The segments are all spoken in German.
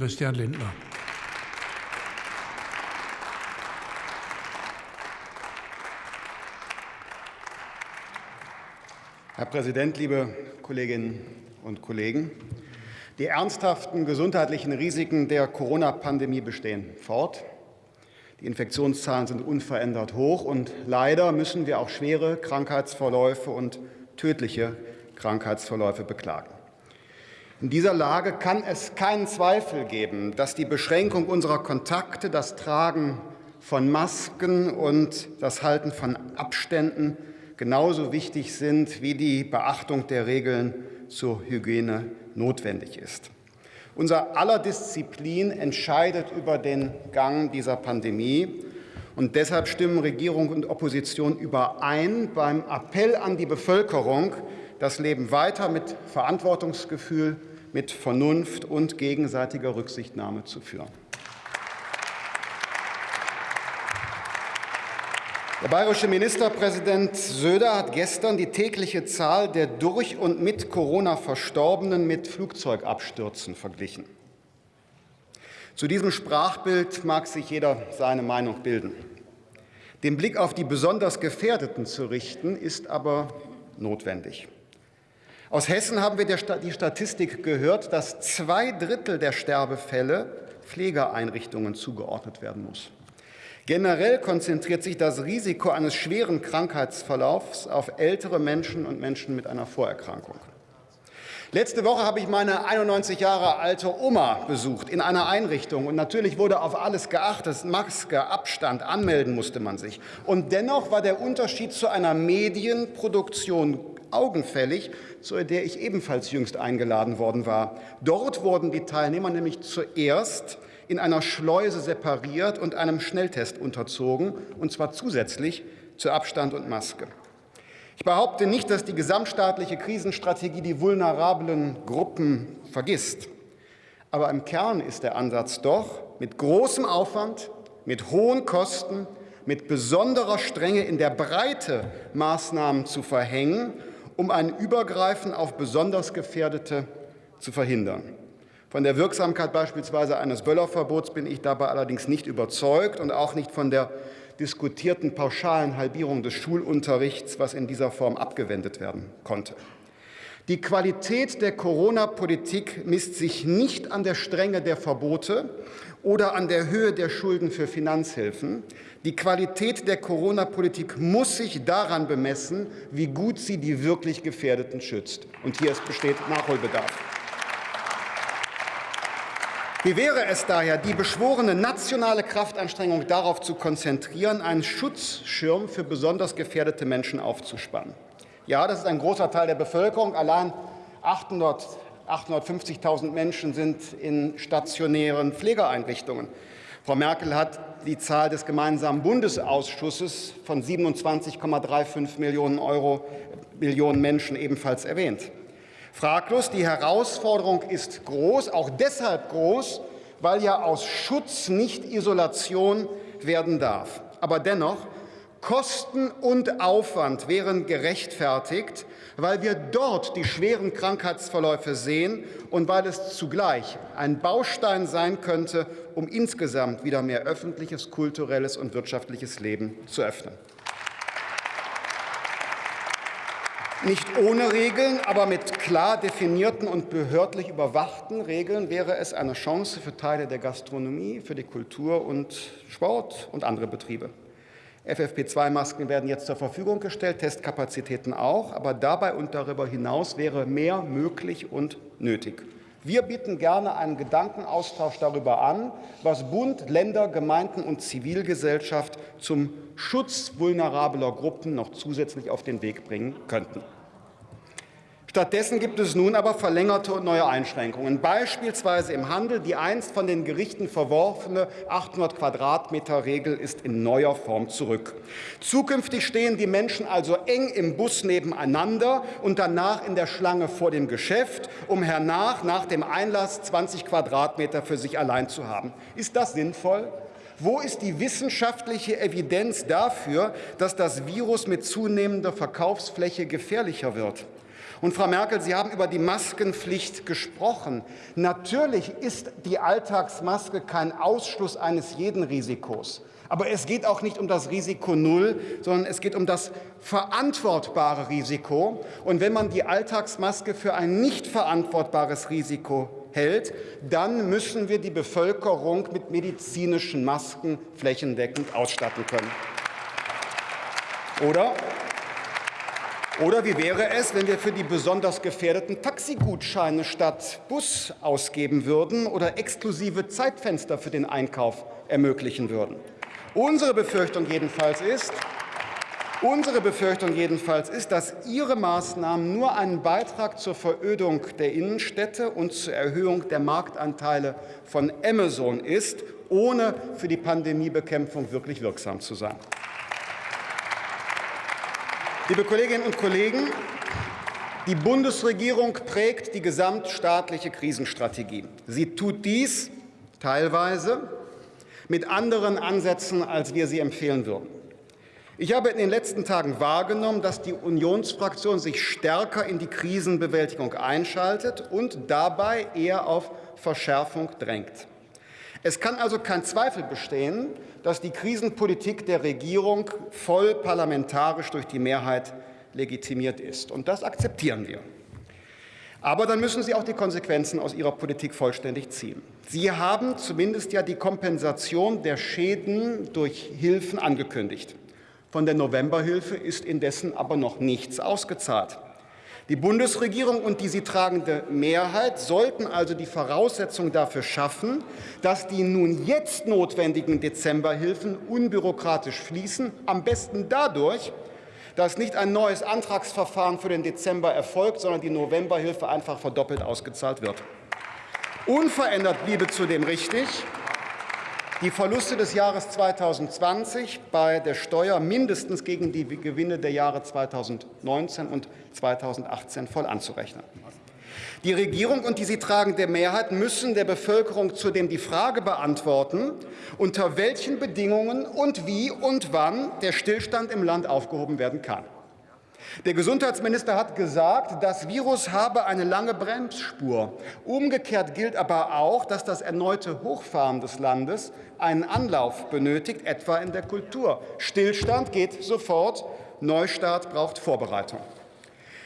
Christian Lindner. Herr Präsident, liebe Kolleginnen und Kollegen! Die ernsthaften gesundheitlichen Risiken der Corona-Pandemie bestehen fort. Die Infektionszahlen sind unverändert hoch, und leider müssen wir auch schwere Krankheitsverläufe und tödliche Krankheitsverläufe beklagen. In dieser Lage kann es keinen Zweifel geben, dass die Beschränkung unserer Kontakte, das Tragen von Masken und das Halten von Abständen genauso wichtig sind wie die Beachtung der Regeln zur Hygiene notwendig ist. Unser aller Disziplin entscheidet über den Gang dieser Pandemie. Und deshalb stimmen Regierung und Opposition überein beim Appell an die Bevölkerung, das Leben weiter mit Verantwortungsgefühl, mit Vernunft und gegenseitiger Rücksichtnahme zu führen. Der bayerische Ministerpräsident Söder hat gestern die tägliche Zahl der durch und mit Corona Verstorbenen mit Flugzeugabstürzen verglichen. Zu diesem Sprachbild mag sich jeder seine Meinung bilden. Den Blick auf die besonders Gefährdeten zu richten, ist aber notwendig. Aus Hessen haben wir die Statistik gehört, dass zwei Drittel der Sterbefälle Pflegeeinrichtungen zugeordnet werden muss. Generell konzentriert sich das Risiko eines schweren Krankheitsverlaufs auf ältere Menschen und Menschen mit einer Vorerkrankung. Letzte Woche habe ich meine 91 Jahre alte Oma besucht in einer Einrichtung. Und natürlich wurde auf alles geachtet. Maske, Abstand, anmelden musste man sich. Und dennoch war der Unterschied zu einer Medienproduktion augenfällig, zu der ich ebenfalls jüngst eingeladen worden war. Dort wurden die Teilnehmer nämlich zuerst in einer Schleuse separiert und einem Schnelltest unterzogen, und zwar zusätzlich zu Abstand und Maske. Ich behaupte nicht, dass die gesamtstaatliche Krisenstrategie die vulnerablen Gruppen vergisst. Aber im Kern ist der Ansatz doch, mit großem Aufwand, mit hohen Kosten, mit besonderer Strenge in der Breite Maßnahmen zu verhängen, um ein Übergreifen auf besonders Gefährdete zu verhindern. Von der Wirksamkeit beispielsweise eines Böllerverbots bin ich dabei allerdings nicht überzeugt und auch nicht von der diskutierten pauschalen Halbierung des Schulunterrichts, was in dieser Form abgewendet werden konnte. Die Qualität der Corona-Politik misst sich nicht an der Strenge der Verbote oder an der Höhe der Schulden für Finanzhilfen. Die Qualität der Corona-Politik muss sich daran bemessen, wie gut sie die wirklich Gefährdeten schützt. Und hier besteht Nachholbedarf. Wie wäre es daher, die beschworene nationale Kraftanstrengung darauf zu konzentrieren, einen Schutzschirm für besonders gefährdete Menschen aufzuspannen? Ja, das ist ein großer Teil der Bevölkerung. Allein 850.000 Menschen sind in stationären Pflegeeinrichtungen. Frau Merkel hat die Zahl des gemeinsamen Bundesausschusses von 27,35 Millionen, Euro, Millionen Menschen ebenfalls erwähnt. Fraglos, die Herausforderung ist groß, auch deshalb groß, weil ja aus Schutz nicht Isolation werden darf. Aber dennoch, Kosten und Aufwand wären gerechtfertigt, weil wir dort die schweren Krankheitsverläufe sehen und weil es zugleich ein Baustein sein könnte, um insgesamt wieder mehr öffentliches, kulturelles und wirtschaftliches Leben zu öffnen. Nicht ohne Regeln, aber mit klar definierten und behördlich überwachten Regeln wäre es eine Chance für Teile der Gastronomie, für die Kultur und Sport und andere Betriebe. FFP2-Masken werden jetzt zur Verfügung gestellt, Testkapazitäten auch, aber dabei und darüber hinaus wäre mehr möglich und nötig. Wir bieten gerne einen Gedankenaustausch darüber an, was Bund, Länder, Gemeinden und Zivilgesellschaft zum Schutz vulnerabler Gruppen noch zusätzlich auf den Weg bringen könnten. Stattdessen gibt es nun aber verlängerte und neue Einschränkungen, beispielsweise im Handel. Die einst von den Gerichten verworfene 800 Quadratmeter Regel ist in neuer Form zurück. Zukünftig stehen die Menschen also eng im Bus nebeneinander und danach in der Schlange vor dem Geschäft, um hernach nach dem Einlass 20 Quadratmeter für sich allein zu haben. Ist das sinnvoll? Wo ist die wissenschaftliche Evidenz dafür, dass das Virus mit zunehmender Verkaufsfläche gefährlicher wird? Und Frau Merkel, Sie haben über die Maskenpflicht gesprochen. Natürlich ist die Alltagsmaske kein Ausschluss eines jeden Risikos. Aber es geht auch nicht um das Risiko Null, sondern es geht um das verantwortbare Risiko. Und wenn man die Alltagsmaske für ein nicht verantwortbares Risiko hält, dann müssen wir die Bevölkerung mit medizinischen Masken flächendeckend ausstatten können. Oder oder wie wäre es, wenn wir für die besonders gefährdeten Taxigutscheine statt Bus ausgeben würden oder exklusive Zeitfenster für den Einkauf ermöglichen würden? Unsere Befürchtung jedenfalls ist, Unsere Befürchtung jedenfalls ist, dass Ihre Maßnahmen nur einen Beitrag zur Verödung der Innenstädte und zur Erhöhung der Marktanteile von Amazon ist, ohne für die Pandemiebekämpfung wirklich wirksam zu sein. Liebe Kolleginnen und Kollegen, die Bundesregierung prägt die gesamtstaatliche Krisenstrategie. Sie tut dies teilweise mit anderen Ansätzen, als wir sie empfehlen würden. Ich habe in den letzten Tagen wahrgenommen, dass die Unionsfraktion sich stärker in die Krisenbewältigung einschaltet und dabei eher auf Verschärfung drängt. Es kann also kein Zweifel bestehen, dass die Krisenpolitik der Regierung voll parlamentarisch durch die Mehrheit legitimiert ist. Und das akzeptieren wir. Aber dann müssen Sie auch die Konsequenzen aus Ihrer Politik vollständig ziehen. Sie haben zumindest ja die Kompensation der Schäden durch Hilfen angekündigt. Von der Novemberhilfe ist indessen aber noch nichts ausgezahlt. Die Bundesregierung und die sie tragende Mehrheit sollten also die Voraussetzung dafür schaffen, dass die nun jetzt notwendigen Dezemberhilfen unbürokratisch fließen, am besten dadurch, dass nicht ein neues Antragsverfahren für den Dezember erfolgt, sondern die Novemberhilfe einfach verdoppelt ausgezahlt wird. Unverändert bliebe zudem richtig, die Verluste des Jahres 2020 bei der Steuer mindestens gegen die Gewinne der Jahre 2019 und 2018 voll anzurechnen. Die Regierung und die sie tragende Mehrheit müssen der Bevölkerung zudem die Frage beantworten, unter welchen Bedingungen und wie und wann der Stillstand im Land aufgehoben werden kann. Der Gesundheitsminister hat gesagt, das Virus habe eine lange Bremsspur. Umgekehrt gilt aber auch, dass das erneute Hochfahren des Landes einen Anlauf benötigt, etwa in der Kultur. Stillstand geht sofort, Neustart braucht Vorbereitung.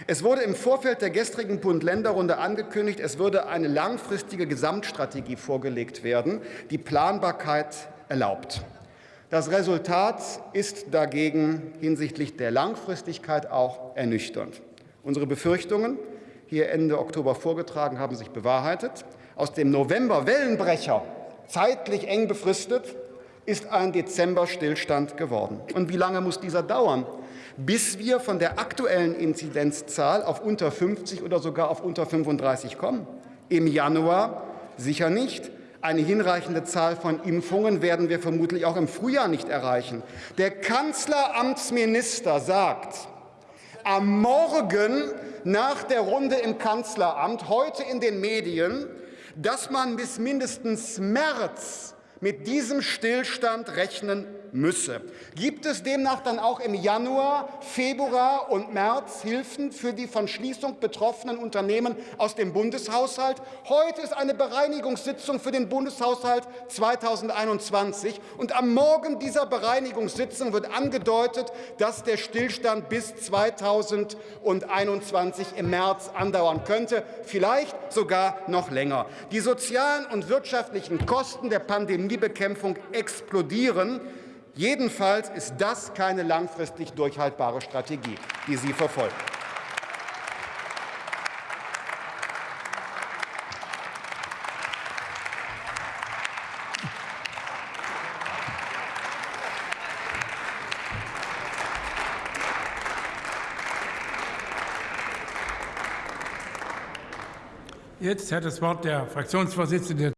Es wurde im Vorfeld der gestrigen Bund-Länder-Runde angekündigt, es würde eine langfristige Gesamtstrategie vorgelegt werden, die Planbarkeit erlaubt. Das Resultat ist dagegen hinsichtlich der Langfristigkeit auch ernüchternd. Unsere Befürchtungen, hier Ende Oktober vorgetragen, haben sich bewahrheitet. Aus dem November Wellenbrecher, zeitlich eng befristet, ist ein Dezember-Stillstand geworden. Und wie lange muss dieser dauern? Bis wir von der aktuellen Inzidenzzahl auf unter 50 oder sogar auf unter 35 kommen? Im Januar sicher nicht. Eine hinreichende Zahl von Impfungen werden wir vermutlich auch im Frühjahr nicht erreichen. Der Kanzleramtsminister sagt, am Morgen nach der Runde im Kanzleramt, heute in den Medien, dass man bis mindestens März mit diesem Stillstand rechnen müsse. Gibt es demnach dann auch im Januar, Februar und März Hilfen für die von Schließung betroffenen Unternehmen aus dem Bundeshaushalt? Heute ist eine Bereinigungssitzung für den Bundeshaushalt 2021 und am Morgen dieser Bereinigungssitzung wird angedeutet, dass der Stillstand bis 2021 im März andauern könnte, vielleicht sogar noch länger. Die sozialen und wirtschaftlichen Kosten der Pandemiebekämpfung explodieren. Jedenfalls ist das keine langfristig durchhaltbare Strategie, die Sie verfolgen. Jetzt hat das Wort der Fraktionsvorsitzende